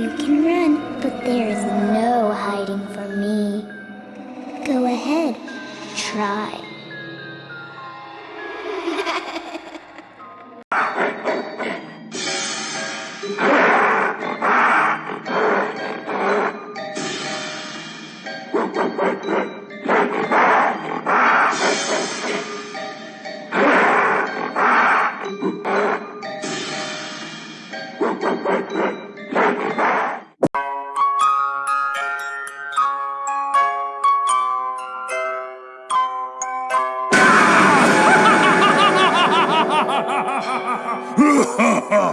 You can run, but there is no hiding from me. Go ahead, try. Come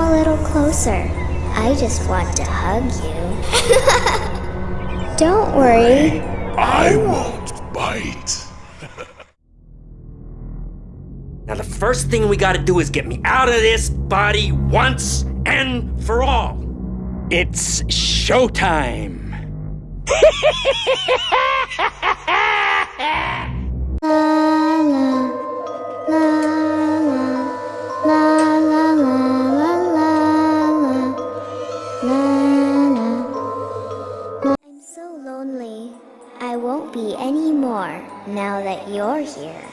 a little closer. I just want to hug you. Don't worry. I won't bite. Now, the first thing we gotta do is get me out of this body once and for all. It's showtime. I won't be anymore now that you're here.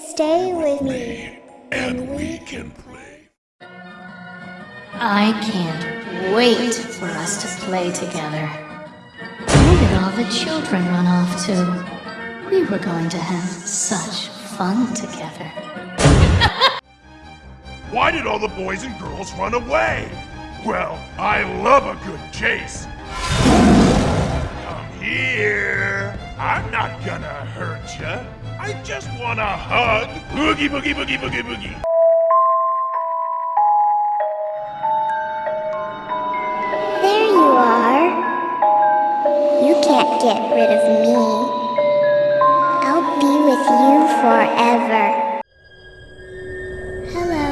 Stay with me. And we can play. I can't wait for us to play together. Where did all the children run off to? We were going to have such fun together. Why did all the boys and girls run away? Well, I love a good chase. Come here. I'm not gonna hurt ya. I just want a hug. Boogie, boogie, boogie, boogie, boogie. Can't get rid of me. I'll be with you forever. Hello.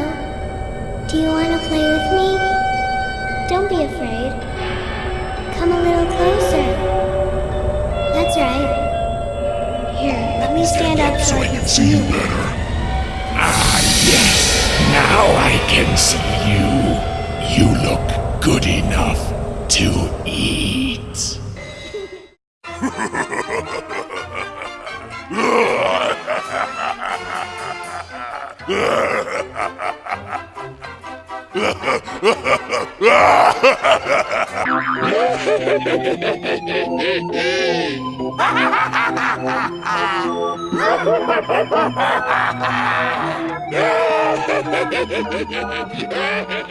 Do you want to play with me? Don't be afraid. Come a little closer. That's right. Here, let me stand up so I can see you. better. Ah, yes. Now I can see you. You look good enough to eat. Ha ha ha ha ha!